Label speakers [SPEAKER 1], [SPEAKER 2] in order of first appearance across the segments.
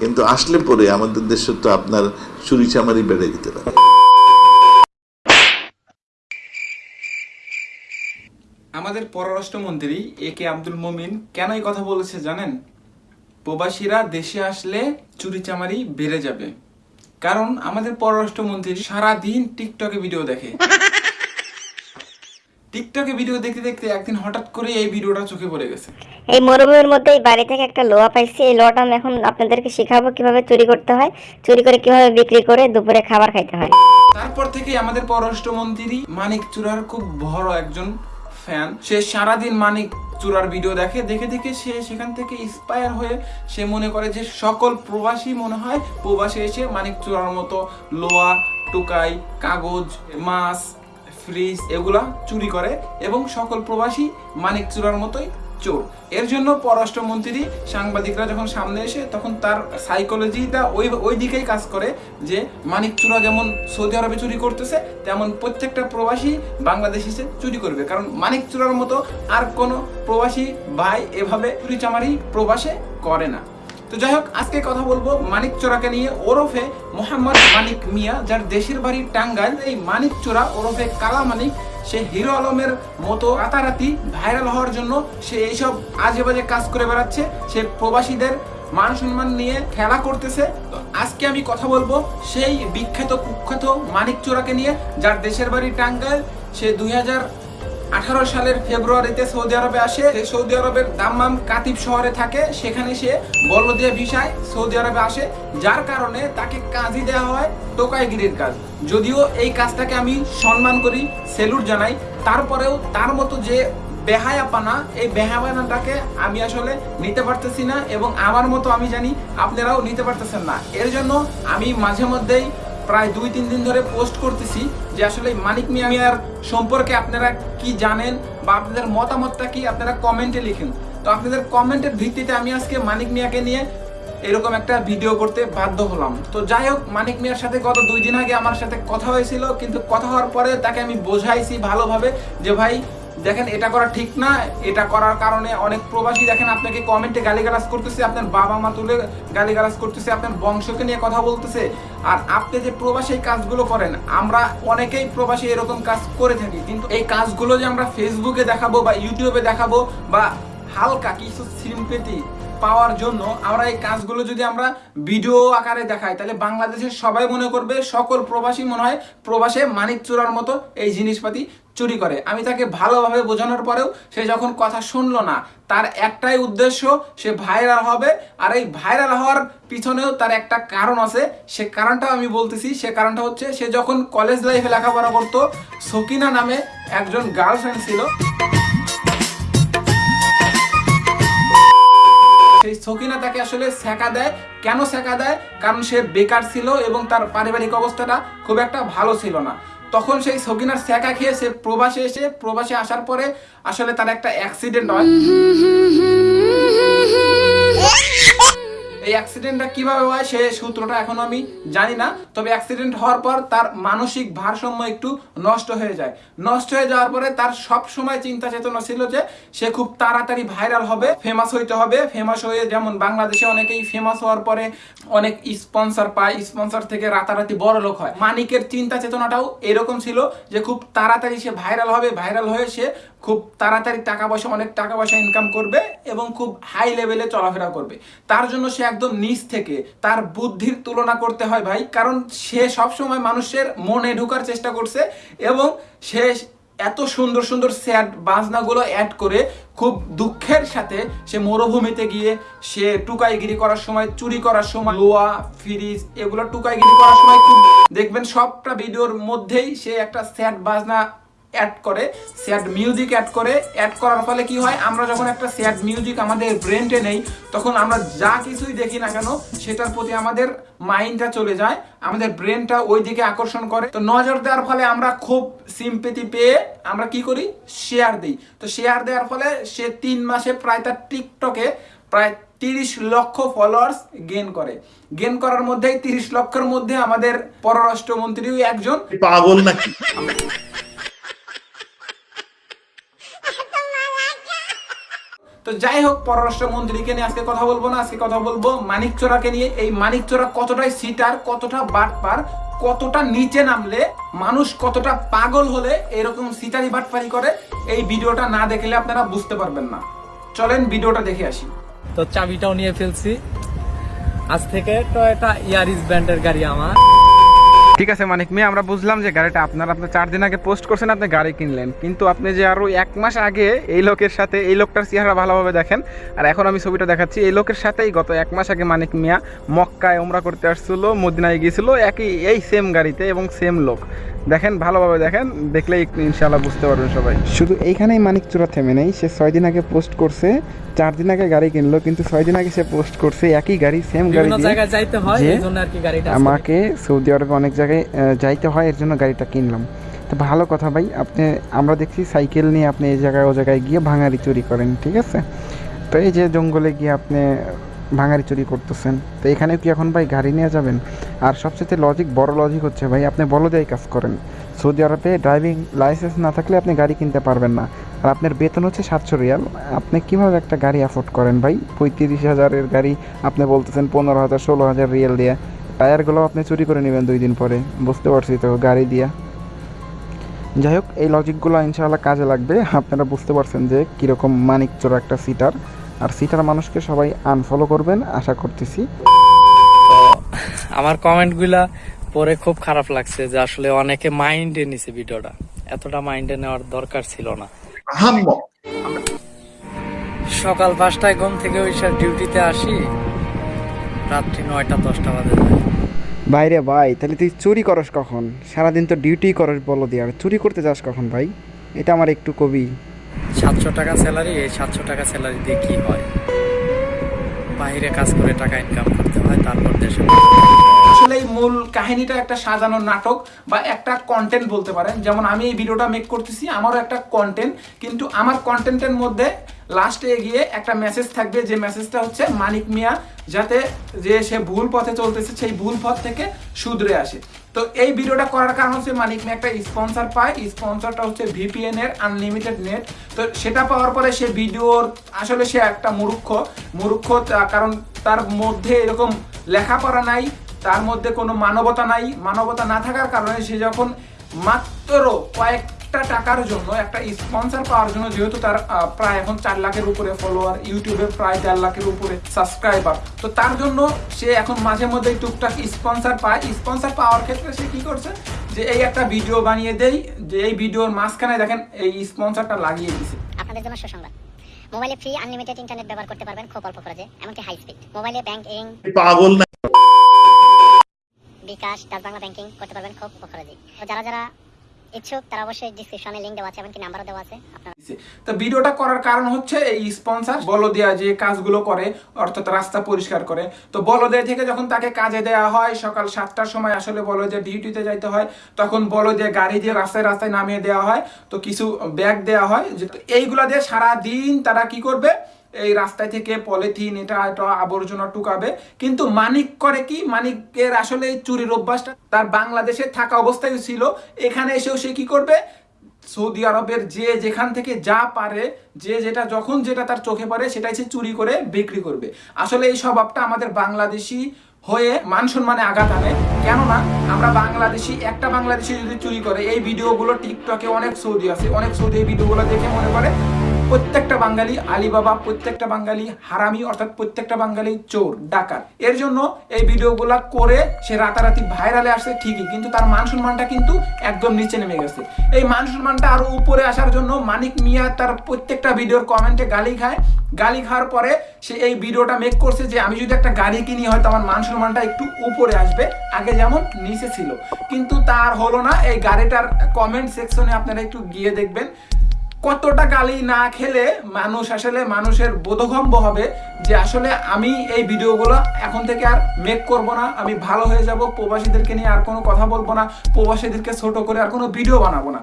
[SPEAKER 1] কিন্তু আসলে পরে আমাদের দেশে তো আপনার চুরি চামারি বেড়ে যেতে পারে।
[SPEAKER 2] আমাদের পররাষ্ট্রমন্ত্রী এ কে আব্দুল মমিন কেন এই কথা বলেছে জানেন? প্রবাসীরা দেশে আসলে চুরি চামারি বেড়ে যাবে। কারণ আমাদের পররাষ্ট্রমন্ত্রী সারাদিন টিকটকে ভিডিও দেখে। টিকটকে ভিডিও দেখতে দেখতে একদিন হঠাৎ করে এই ভিডিওটা চোখে পড়ে গেছে।
[SPEAKER 3] এই মরুভূমির মধ্যে এই বাড়ি থেকে একটা লোহা পাইছি এই লোহাটা আমি এখন আপনাদেরকে শেখাবো কীভাবে চুরি করতে হয়। চুরি করে কীভাবে বিক্রি করে দুপুরে খাবার খাইতে হয়।
[SPEAKER 2] তারপর থেকে আমাদের পররাষ্ট্রমন্ত্রী মানিক চূড়ার খুব বড় একজন ফ্যান। সে সারাদিন মানিক চূড়ার ভিডিও দেখে দেখে দেখে সে সেখান থেকে ইন্সপায়ার হয়ে সে মনে করে যে সকল প্রবাসী মনে হয় প্রবাসী এসে মানিক চূড়ার মতো লোয়া টুকাই কাগজ মাছ ফ্রিজ এগুলা চুরি করে এবং সকল প্রবাসী মানিক চূড়ার মতোই চোর। এর জন্য পররাষ্ট্রমন্ত্রী সাংবাদিকরা যখন সামনে এসে তখন তার সাইকোলজিটা ওই ওই দিকেই কাজ করে যে মানিক চূড়া যেমন সৌদি আরবে চুরি করতেছে, তেমন প্রত্যেকটা প্রবাসী বাংলাদেশ এসে চুরি করবে। কারণ মানিক চূড়ার মতো আর কোনো প্রবাসী ভাই এভাবে চুরি চামারি প্রবাসে করে না। তো যাই হোক, আজকে কথা বলব মানিক চোরাকে নিয়ে, ওরফে মোহাম্মদ মানিক মিয়া, যার দেশের বাড়ি টাঙ্গাইল। এই মানিক চোরা, ওরফে কালা মানিক, সে হিরো আলমের মতো রাতারাতি ভাইরাল হওয়ার জন্য সে এইসব আজে বাজে কাজ করে বেড়াচ্ছে। সে প্রবাসীদের মান সম্মান নিয়ে খেলা করতেছে। তো আজকে আমি কথা বলব সেই বিখ্যাত কুখ্যাত মানিক চোরাকে নিয়ে, যার দেশের বাড়ি টাঙ্গাইল। সে দুই হাজার আঠারো সালের ফেব্রুয়ারিতে সৌদি আরবে আসে। সৌদি আরবের দাম্মাম কাতিব শহরে থাকে। সেখানে সে বলদিয়া ভিসায় সৌদি আরবে আসে। যার কারণে তাকে কাজই দেওয়া হয় টোকাইগিরির কাজ। যদিও এই কাজটাকে আমি সম্মান করি, সেলুট জানাই। তারপরেও তার মতো যে বেহায়াপানা, এই বেহায়াপানাটাকে আমি আসলে নিতে পারতেছি না এবং আমার মতো আমি জানি, আপনারাও নিতে পারতেছেন না। এর জন্য আমি মাঝে মধ্যেই প্রায় দুই, তিন দিন ধরে পোস্ট করতেছি যে আসলে মানিক মিয়া মিয়ার সম্পর্কে আপনারা কি জানেন বা আপনাদের মতামতটা কি আপনারা কমেন্টে লিখেন। তো আপনাদের কমেন্টের ভিত্তিতে আমি আজকে মানিক মিয়াকে নিয়ে এরকম একটা ভিডিও করতে বাধ্য হলাম। তো যাই হোক, মানিক মিয়ার সাথে গত দুই দিন আগে আমার সাথে কথা হয়েছিল, কিন্তু কথা হওয়ার পরে তাকে আমি বোঝাইছি ভালোভাবে যে ভাই দেখেন, এটা করা ঠিক না, এটা করার কারণে অনেক প্রবাসী দেখেন আপনাকে কমেন্টে গালিগালাজ করতেছে, আপনার বাবা মা তুলে গালিগালাজ করতেছে, আপনার বংশকে নিয়ে কথা বলতেছে। আর আপনি যে প্রবাসী কাজগুলো করেন, আমরা অনেকেই প্রবাসী এরকম কাজ করে থাকি, কিন্তু এই কাজগুলো যে আমরা ফেসবুকে দেখাবো বা ইউটিউবে দেখাবো বা হালকা কিছু সিম্পেতি পাওয়ার জন্য আমরা এই কাজগুলো যদি আমরা ভিডিও আকারে দেখাই, তাহলে বাংলাদেশের সবাই মনে করবে, সকল প্রবাসী মনে হয় প্রবাসে মানিক চোরার মতো এই জিনিসপাতি চুরি করে। আমি তাকে ভালোভাবে বোঝানোর পরেও সে যখন কথা শুনলো না, তার একটাই উদ্দেশ্য, সে ভাইরাল হবে। আর এই ভাইরাল হওয়ার পিছনেও তার একটা কারণ আছে। সে কারণটাও আমি বলতেছি। সে কারণটা হচ্ছে, সে যখন কলেজ লাইফে লেখাপড়া করতো, সকিনা নামে একজন গার্লফ্রেন্ড ছিল। সেই সকিনা তাকে আসলে শেখা দেয়। কেন শেখা দেয়? কারণ সে বেকার ছিল এবং তার পারিবারিক অবস্থাটা খুব একটা ভালো ছিল না। তখন সেই সগিনার শেখা খেয়ে সে প্রবাসে এসে প্রবাসে আসার পরে আসলে তার একটা অ্যাক্সিডেন্ট হয়। এই অ্যাক্সিডেন্টটা কীভাবে হয় সে সূত্রটা এখন আমি জানি না। তবে অ্যাক্সিডেন্ট হওয়ার পর তার মানসিক ভারসাম্য একটু নষ্ট হয়ে যায়। নষ্ট হয়ে যাওয়ার পরে তার সব সময় চিন্তা চেতনা ছিল যে সে খুব তাড়াতাড়ি ভাইরাল হবে ফেমাস হইতে হবে। ফেমাস হয়ে যেমন বাংলাদেশে অনেকেই ফেমাস হওয়ার পরে অনেক স্পন্সর পায় স্পন্সর থেকে রাতারাতি বড় লোক হয়। মানিকের চিন্তা চেতনাটাও এরকম ছিল যে খুব তাড়াতাড়ি সে ভাইরাল হবে ভাইরাল হয়ে সে খুব তাড়াতাড়ি টাকা পয়সা, অনেক টাকা পয়সা ইনকাম করবে এবং খুব হাই লেভেলে চলাফেরা করবে। তার জন্য সে একদম নিচ থেকে তার বুদ্ধির তুলনা করতে হয় ভাই, কারণ সে সবসময় মানুষের মনে ঢোকার চেষ্টা করছে এবং সে এত সুন্দর সুন্দর স্যাড বাজনাগুলো অ্যাড করে খুব দুঃখের সাথে সে মরুভূমিতে গিয়ে সে টুকাইগিরি করার সময়, চুরি করার সময়, লোয়া, ফ্রিজ এগুলো টুকাইগিরি করার সময় খুব দেখবেন সবটা ভিডিওর মধ্যেই সে একটা স্যাড বাজনা অ্যাড করে স্যাড মিউজিক অ্যাড করে অ্যাড করার ফলে কি হয় আমরা যখন একটা স্যাড মিউজিক আমাদের ব্রেনটে নেই তখন আমরা যা কিছুই দেখি না কেন সেটার প্রতি আমাদের মাইন্ডটা চলে যায় আমাদের ব্রেনটা ওই দিকে আকর্ষণ করে। তো নজর দেওয়ার ফলে আমরা খুব সিম্পেতি পেয়ে আমরা কি করি? শেয়ার দিই। তো শেয়ার দেওয়ার ফলে সে তিন মাসে প্রায় তার টিকটকে প্রায় তিরিশ লক্ষ ফলোয়ার্স গেন করে। গেন করার মধ্যেই তিরিশ লক্ষের মধ্যে আমাদের পররাষ্ট্রমন্ত্রীও একজন।
[SPEAKER 1] পাগল নাকি?
[SPEAKER 2] তো তো যাই হোক পররাষ্ট্র মন্ত্রীকে নিয়ে আজকে কথা বলব না, আজকে কথা বলব মানিক চোরাকে নিয়ে। এই মানিক চোরা কতটাই সিটার, কতটা বাটপার, কতটা নিচে নামলে, মানুষ কতটা পাগল হলে এরকম সিটারি বাটপারি করে, এই ভিডিওটা না দেখলে আপনারা বুঝতে পারবেন না। চলেন ভিডিওটা দেখে আসি।
[SPEAKER 4] তো চাবিটাও নিয়ে ফেলছি। আজ থেকে টয়োটা ইয়ারিস ব্র্যান্ডের গাড়ি আমার।
[SPEAKER 5] ঠিক আছে, মানিক মেয়ে, আমরা বুঝলাম যে গাড়িটা আপনার আপনার চার দিন আগে পোস্ট করছেন, আপনি গাড়ি কিনলেন। কিন্তু আপনি যে আরও এক মাস আগে এই লোকের সাথে, এই লোকটার চেহারা ভালোভাবে দেখেন। আর এখন আমি ছবিটা দেখাচ্ছি, এই লোকের সাথেই গত এক মাস আগে মানিক মিয়া মক্কায় ওমরা করতে আসছিল, মদিনায় গিয়েছিল, একই, এই সেম গাড়িতে এবং সেম লোক। দেখেন ভালোভাবে দেখেন দেখলেই ইনশাল্লাহ বুঝতে পারবেন সবাই। শুধু এইখানেই মানিক চূড়া থেমে নেই সে ছয় দিন আগে পোস্ট করছে চার দিন আগে গাড়ি কিনলো কিন্তু ছয় দিন আগে সে পোস্ট করছে একই গাড়ি সেম গাড়ি
[SPEAKER 4] হয়
[SPEAKER 5] আমাকে সৌদি আরবে অনেক জায়গায় যাইতে হয় এর জন্য গাড়িটা কিনলাম। তো ভালো কথা ভাই আপনি আমরা দেখছি সাইকেল নিয়ে আপনি এই জায়গায় ও জায়গায় গিয়ে ভাঙারি চুরি করেন ঠিক আছে? তো এই যে জঙ্গলে গিয়ে আপনি ভাঙারি চুরি করতেছেন। তো এখানে কি এখন ভাই গাড়ি নিয়ে যাবেন? আর সবচেয়ে লজিক বড় লজিক হচ্ছে, ভাই আপনি বলদেই কাজ করেন। সৌদি আরবে ড্রাইভিং লাইসেন্স না থাকলে আপনি গাড়ি কিনতে পারবেন না। আর আপনার বেতন হচ্ছে সাতশো রিয়াল। আপনি কীভাবে একটা গাড়ি অ্যাফোর্ড করেন ভাই? পঁয়ত্রিশ হাজারের গাড়ি, আপনি বলতেছেন পনেরো হাজার, ষোলো হাজার রিয়াল দিয়ে। টায়ারগুলো আপনি চুরি করে নেবেন দুই দিন পরে। বুঝতে পারছি তো গাড়ি দিয়া। যাই হোক, এই লজিকগুলো ইনশাআল্লাহ কাজে লাগবে। আপনারা বুঝতে পারছেন যে কীরকম মানিক চোর একটা সিটার আর সিটার মানুষকে সবাই আনফলো করবেন আশা করতেছি।
[SPEAKER 4] তো আমার কমেন্টগুলা পরে খুব খারাপ লাগছে যে আসলে অনেকে মাইন্ডে নিছে ভিডিওটা। এতটা মাইন্ডে নেওয়ার দরকার ছিল না। সকাল পাঁচটায় ঘুম থেকে ওই সব ডিউটিতে আসি রাত্রি নয়টা দশটা বাজে
[SPEAKER 5] বাইরে ভাই তাহলে তুই চুরি করস কখন? সারাদিন তো ডিউটি করস বলো দিয়ে আর চুরি করতে যাস কখন ভাই? এটা আমার একটু কবি।
[SPEAKER 4] সাতশো টাকা স্যালারি এই সাতশো টাকা স্যালারি দিয়ে কি হয়? বাইরে কাজ করে টাকা ইনকাম করতে হয়, তারপর দেশে
[SPEAKER 2] আসলে মূল কাহিনীটা একটা সাজানো নাটক বা একটা কন্টেন্ট বলতে পারেন। যেমন আমি এই ভিডিওটা মেক করতেছি, আমারও একটা কন্টেন্ট কিন্তু আমার কন্টেন্টের মধ্যে লাস্টে গিয়ে একটা মেসেজ থাকবে, যে মেসেজটা হচ্ছে মানিক মিয়া, যাতে যে সে ভুল পথে চলতেছে, সেই ভুল পথ থেকে শুধরে আসে। তো এই ভিডিওটা করার কারণ হচ্ছে মানিক মিয়া একটা স্পন্সর পায় স্পন্সরটা হচ্ছে ভিপিএন এর আনলিমিটেড নেট তো সেটা পাওয়ার পরে সে ভিডিওর আসলে সে একটা মূর্খ। মূর্খ কারণ তার মধ্যে এরকম লেখাপড়া নাই, তার মধ্যে কোনো মানবতা নাই। মানবতা না থাকার কারণে সে যখন মাত্র কয়েকটা টাকার জন্য একটা স্পন্সর পাওয়ার জন্য যেহেতু তার প্রায় এখন চার লাখের উপরে ফলোয়ার ইউটিউবে প্রায় চার লাখের উপরে সাবস্ক্রাইবার তো তার জন্য সে এখন মাঝে মধ্যে টুকটাক স্পন্সর পায়। স্পন্সর পাওয়ার ক্ষেত্রে সে কি করছে যে এই একটা ভিডিও বানিয়ে দেই যে এই ভিডিওর মাঝখানে দেখেন এই স্পন্সরটা লাগিয়ে দিছে।
[SPEAKER 6] আপনাদের জন্য সুসংবাদ। মোবাইলে ফ্রি আনলিমিটেড ইন্টারনেট ব্যবহার করতে পারবেন খুব অল্প খরচে এমনকি হাই স্পিড মোবাইলে ব্যাংকিং
[SPEAKER 1] পাগল না।
[SPEAKER 6] বিকাশ ডাচ বাংলা ব্যাংকিং করতে পারবেন খুব অল্প খরচে যারা যারা ইচ্ছুক, তারা অবশ্যই ডিসক্রিপশনে লিংক দেওয়া আছে, এমনকি নাম্বারও দেওয়া আছে
[SPEAKER 2] তো ভিডিওটা করার কারণ হচ্ছে এই বলদিয়া যে কাজগুলো করে, অর্থাৎ রাস্তা পরিষ্কার করে। তো বলদিয়া থেকে যখন তাকে কাজে দেওয়া হয়, সকাল সাতটার সময় আসলে বলদিয়া ডিউটিতে যাইতে হয়, তখন বলদিয়া গাড়ি দিয়ে রাস্তায় রাস্তায় নামিয়ে দেওয়া হয়। তো কিছু ব্যাগ দেওয়া হয় এইগুলা দিয়ে সারা দিন তারা কি করবে? এই রাস্তায় থেকে পলিথিন, এটা এটা আবর্জনা টুকাবে। কিন্তু মানিক করে কি? মানিকের আসলে চুরির অভ্যাসটা তার বাংলাদেশে থাকা অবস্থায় ছিল। এখানে এসেও সে কি করবে? সৌদি আরবের যে যেখান থেকে যা পারে, যে যেটা যখন যেটা তার চোখে পড়ে, সেটাই সে চুরি করে বিক্রি করবে। আসলে এই স্বভাবটা আমাদের বাংলাদেশি হয়ে মান সম্মানে আঘাত আনে। কেননা, আমরা বাংলাদেশি, একটা বাংলাদেশি যদি চুরি করে, এই ভিডিওগুলো টিকটকে অনেক সৌদি আছে, অনেক সৌদি এই ভিডিওগুলো দেখে মনে করে প্রত্যেকটা বাঙালি আলিবাবা, প্রত্যেকটা বাঙালি হারামি, অর্থাৎ প্রত্যেকটা বাঙালি চোর, ডাকাত। এর জন্য এই ভিডিওগুলা করে সে রাতারাতি ভাইরালে আসছে ঠিকই, কিন্তু তার মান সম্মানটা কিন্তু একদম নিচে নেমে গেছে। এই মান সম্মানটা আরও উপরে আসার জন্য মানিক মিয়া তার প্রত্যেকটা ভিডিওর কমেন্টে গালি খায়। গালি খাওয়ার পরে সে এই ভিডিওটা মেক করছে যে, আমি যদি একটা গাড়ি কিনি, হয়তো আমার মান সম্মানটা একটু উপরে আসবে, আগে যেমন নিচে ছিল। কিন্তু তার হলো না, এই গাড়িটার কমেন্ট সেকশনে আপনারা একটু গিয়ে দেখবেন। কতটা গালি না খেলে মানুষ আসলে মানুষের বোধগম্য হবে যে আসলে আমি এই ভিডিওগুলো এখন থেকে আর মেক করব না। আমি ভালো হয়ে যাব, প্রবাসীদেরকে নিয়ে আর কোনো কথা বলব না, প্রবাসীদেরকে ছোট করে আর কোনো ভিডিও বানাবো না।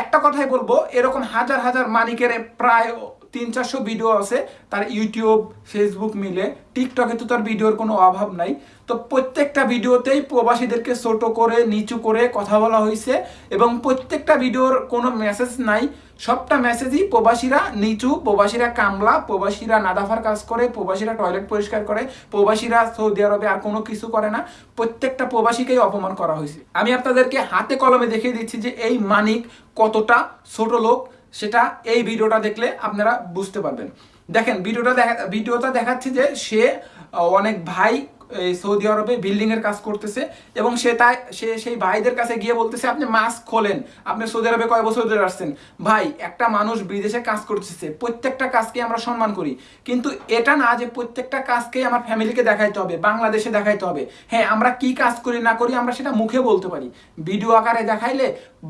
[SPEAKER 2] একটা কথাই বলব, এরকম হাজার হাজার মালিকের প্রায় তিন চারশো ভিডিও আছে, তার ইউটিউব ফেসবুক মিলে। টিকটকে তো তার ভিডিওর কোনো অভাব নাই। তো প্রত্যেকটা ভিডিওতেই প্রবাসীদেরকে ছোট করে, নিচু করে কথা বলা হয়েছে এবং প্রত্যেকটা ভিডিওর কোনো মেসেজ নাই। সবটা মেসেজই প্রবাসীরা নিচু, প্রবাসীরা কামলা, প্রবাসীরা নাদাফার কাজ করে, প্রবাসীরা টয়লেট পরিষ্কার করে, প্রবাসীরা সৌদি আরবে আর কোনো কিছু করে না। প্রত্যেকটা প্রবাসীকেই অপমান করা হয়েছে আমি আপনাদেরকে হাতে কলমে দেখিয়ে দিচ্ছি যে এই মানিক কতটা ছোট লোক, সেটা এই ভিডিওটা দেখলে আপনারা বুঝতে পারবেন। দেখেন, ভিডিওটা দেখা, ভিডিওটা দেখাচ্ছে যে সে অনেক ভাই এই সৌদি আরবে বিল্ডিং এর কাজ করতেছে এবং সে তাই, সে সেই ভাইদের কাছে গিয়ে বলতেছে, আপনি মাস্ক খোলেন। আপনি সৌদি আরবে কয় বছর ধরে আসছেন? ভাই, একটা মানুষ বিদেশে কাজ করতেছে। প্রত্যেকটা কাজকে আমরা সম্মান করি। কিন্তু এটা না যে প্রত্যেকটা কাজকেই আমার ফ্যামিলিকে দেখাইতে হবে, বাংলাদেশে দেখাইতে হবে। হ্যাঁ আমরা কি কাজ করি, না করি আমরা সেটা মুখে বলতে পারি। ভিডিও আকারে দেখাইলে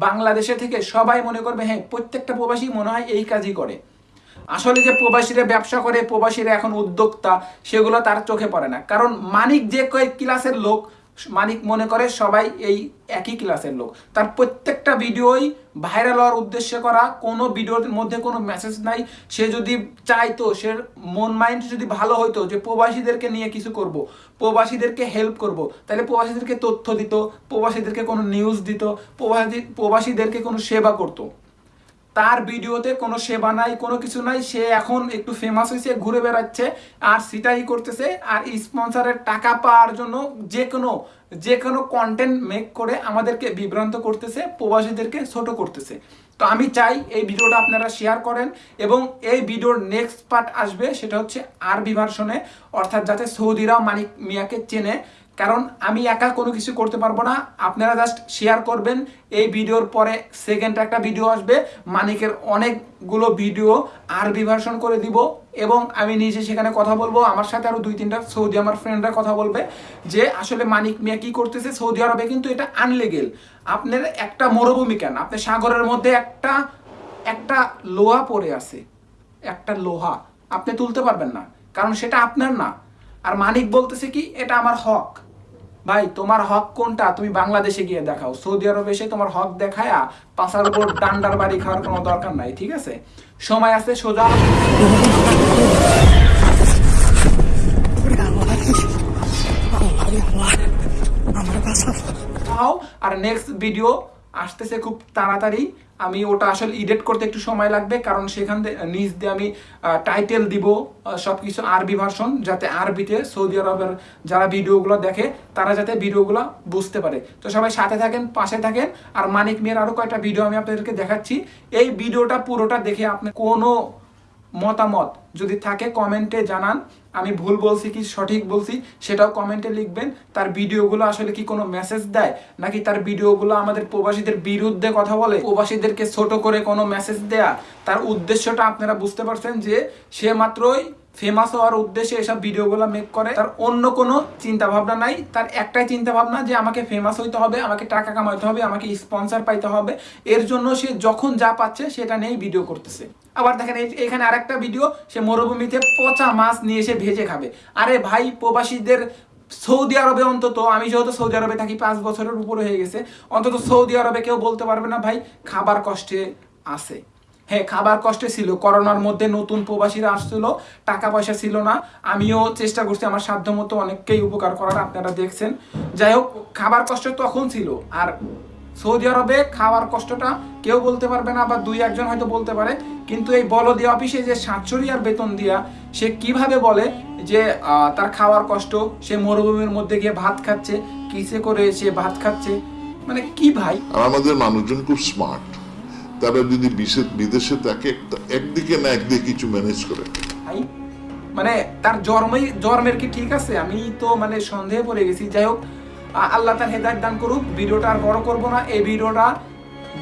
[SPEAKER 2] বাংলাদেশে থেকে সবাই মনে করবে হ্যাঁ প্রত্যেকটা প্রবাসী মনে হয় এই কাজই করে। আসলে যে প্রবাসীরা ব্যবসা করে, প্রবাসীরা এখন উদ্যোক্তা, সেগুলো তার চোখে পড়ে না। কারণ মানিক যে কয়েক ক্লাসের লোক, মানিক মনে করে সবাই এই একই ক্লাসের লোক। তার প্রত্যেকটা ভিডিওই ভাইরাল হওয়ার উদ্দেশ্যে করা, কোনো ভিডিওর মধ্যে কোনো মেসেজ নাই। সে যদি চাইতো, সে মন মাইন্ড যদি ভালো হইতো যে প্রবাসীদেরকে নিয়ে কিছু করব, প্রবাসীদেরকে হেল্প করব, তাহলে প্রবাসীদেরকে তথ্য দিত, প্রবাসীদেরকে কোনো নিউজ দিত, প্রবাসী, প্রবাসীদেরকে কোনো সেবা করতো। তার ভিডিওতে কোনো সেবা নাই, কোনো কিছু নাই। সে এখন একটু ফেমাস হয়েছে ঘুরে বেড়াচ্ছে আর সেটাই করতেছে আর স্পন্সরের টাকা পাওয়ার জন্য যে কোনো যে কোনো কন্টেন্ট মেক করে আমাদেরকে বিভ্রান্ত করতেছে, প্রবাসীদেরকে ছোট করতেছে। তো আমি চাই এই ভিডিওটা আপনারা শেয়ার করেন এবং এই ভিডিওর নেক্সট পার্ট আসবে, সেটা হচ্ছে আরবি ভার্সনে অর্থাৎ যাতে সৌদিরাও মানিক মিয়াকে চেনে কারণ আমি একা কোনো কিছু করতে পারব না। আপনারা জাস্ট শেয়ার করবেন। এই ভিডিওর পরে সেকেন্ড একটা ভিডিও আসবে। মানিকের অনেকগুলো ভিডিও আরবি ভার্সন করে দিব এবং আমি নিজে সেখানে কথা বলব। আমার সাথে আরও দুই তিনটা সৌদি আমার ফ্রেন্ডরা কথা বলবে যে, আসলে মানিক মিয়া কি করতেছে? সৌদি আরবে কিন্তু এটা আনলিগেল আপনার একটা মরুভূমি কেন? আপনি সাগরের মধ্যে একটা একটা লোহা পড়ে আছে। একটা লোহা। আপনি তুলতে পারবেন না। কারণ সেটা আপনার না। আর মানিক বলতেছে কি, এটা আমার হক। ভাই তোমার হক কোনটা? তুমি বাংলাদেশে গিয়ে দেখাও। সৌদি আরবে এসে তোমার হক দেখায়া পাশার উপর ডান্ডার বাড়ি খাওয়ার কোনো দরকার নাই ঠিক আছে? সময় আছে সোজা। আর নেক্সট ভিডিও আসতেছে খুব তাড়াতাড়ি। আমি ওটা আসলে এডিট করতে একটু সময় লাগবে, কারণ সেখান থেকে নিচ দিয়ে আমি টাইটেল দিব সব কিছু আরবি ভার্সন যাতে আরবিতে সৌদি আরবের যারা ভিডিওগুলো দেখে, তারা যাতে ভিডিওগুলো বুঝতে পারে। তো সবাই সাথে থাকেন, পাশে থাকেন, আর মানিক মিয়ার আরও কয়েকটা ভিডিও আমি আপনাদেরকে দেখাচ্ছি। এই ভিডিওটা পুরোটা দেখে আপনি কোনো মতামত যদি থাকে কমেন্টে জানান। আমি ভুল বলছি কি সঠিক বলছি সেটাও কমেন্টে লিখবেন। তার ভিডিওগুলো আসলে কি কোনো মেসেজ দেয়? নাকি তার ভিডিওগুলো আমাদের প্রবাসীদের বিরুদ্ধে কথা বলে? প্রবাসীদেরকে ছোট করে কোনো মেসেজ দেয়া? তার উদ্দেশ্যটা আপনারা বুঝতে পারছেন যে সে মাত্রই ফেমাস হওয়ার উদ্দেশ্যে এসব ভিডিওগুলো মেক করে, তার অন্য কোনো চিন্তা ভাবনা নাই। তার একটাই চিন্তা ভাবনা যে আমাকে ফেমাস হইতে হবে, আমাকে টাকা কামাইতে হবে, আমাকে স্পন্সর পাইতে হবে। এর জন্য সে যখন যা পাচ্ছে সেটা নিয়েই ভিডিও করতেছে। আবার দেখেন এখানে আরেকটা ভিডিও সে মরুভূমিতে পচা মাছ নিয়ে এসে ভেজে খাবে। আরে ভাই, প্রবাসীদের সৌদি আরবে অন্তত, আমি যেহেতু সৌদি আরবে থাকি, পাঁচ বছরের উপরে হয়ে গেছে। অন্তত সৌদি আরবে কেউ বলতে পারবে না, ভাই, খাবার কষ্টে আছে। হ্যাঁ খাবার কষ্টে ছিল, করোনার মধ্যে নতুন প্রবাসীরা আসছিল, টাকা পয়সা ছিল না। আমিও চেষ্টা করছি আমার সাধ্য মতো অনেককেই উপকার করার, আপনারা দেখছেন। যাই হোক, খাবার কষ্ট তখন ছিল। আর সৌদি আরবে খাওয়ার কষ্টটা কেউ বলতে পারবে না বা দুই একজন হয়তো বলতে পারে, কিন্তু এই বলদি অফিসে যে সাতশো রিয়ার বেতন দিয়া, সে কীভাবে বলে যে তার খাওয়ার কষ্ট, সে মরুভূমির মধ্যে গিয়ে ভাত খাচ্ছে, কিসে করে সে ভাত খাচ্ছে? মানে কি ভাই?
[SPEAKER 7] আমাদের মানুষজন খুব স্মার্ট তারা যদি বিদেশে থাকে একদিকে না একদিকে কিছু ম্যানেজ করে।
[SPEAKER 2] মানে তার জন্মই জন্মের কি ঠিক আছে? আমি তো মানে সন্দেহে পড়ে গেছি। যাই হোক আল্লাহ তার হেদায়ত দান করুক। ভিডিওটা আর বড় করব না। এই ভিডিওটা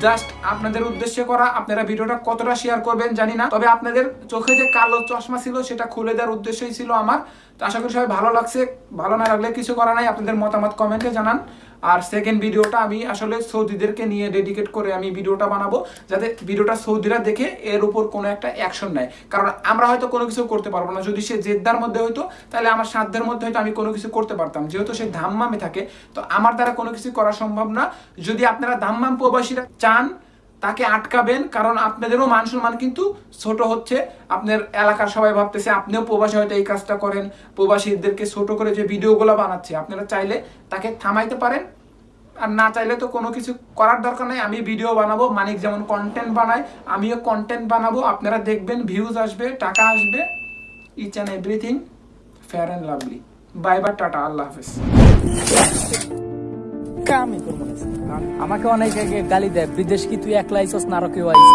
[SPEAKER 2] জাস্ট আপনাদের উদ্দেশ্যে করা। আপনারা ভিডিওটা কতটা শেয়ার করবেন জানি না। তবে আপনাদের চোখে যে কালো চশমা ছিল, সেটা খুলে দেওয়ার উদ্দেশ্যই ছিল আমার। তো আশা করি সবাই ভালো লাগছে। ভালো না লাগলে কিছু করা নাই, আপনাদের মতামত কমেন্টে জানান। আর সেকেন্ড ভিডিওটা আমি আসলে সৌদিদেরকে নিয়ে ডেডিকেট করে আমি ভিডিওটা বানাবো, যাতে ভিডিওটা সৌদিরা দেখে এর উপর কোনো একটা অ্যাকশন নেয়। কারণ আমরা হয়তো কোনো কিছু করতে পারব না। যদি সে জেদ্দার মধ্যে হইতো, তাহলে আমার সাধ্যের মধ্যে হয়তো আমি কোনো কিছু করতে পারতাম। যেহেতু সে ধাম্মামে থাকে, তো আমার দ্বারা কোনো কিছু করা সম্ভব না। যদি আপনারা ধাম্মাম প্রবাসীরা চান তাকে আটকাবেন, কারণ আপনাদেরও মান সম্মান কিন্তু ছোট হচ্ছে। আপনার এলাকার সবাই ভাবতেছে, আপনিও প্রবাসী, হয়তো এই কাজটা করেন। প্রবাসীদেরকে ছোট করে যে ভিডিওগুলো বানাচ্ছে, আপনারা চাইলে তাকে থামাইতে পারেন। আর না চাইলে তো কোনো কিছু করার দরকার নাই। আমি ভিডিও বানাবো, মানিক যেমন কন্টেন্ট বানায়, আমিও কন্টেন্ট বানাবো। আপনারা দেখবেন ভিউজ আসবে, টাকা আসবে। Each and everything fair and lovely bye bye tata, Allah হাফেজ।
[SPEAKER 4] কামই করব আমাকে অনেকে গালি দেয়, বিদেশ কি তুই একলা আইসস না আরও কেউ আইসে?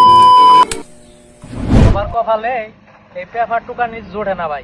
[SPEAKER 4] আমার কপালে এই পেপার টুকানি জোড়ে না ভাই।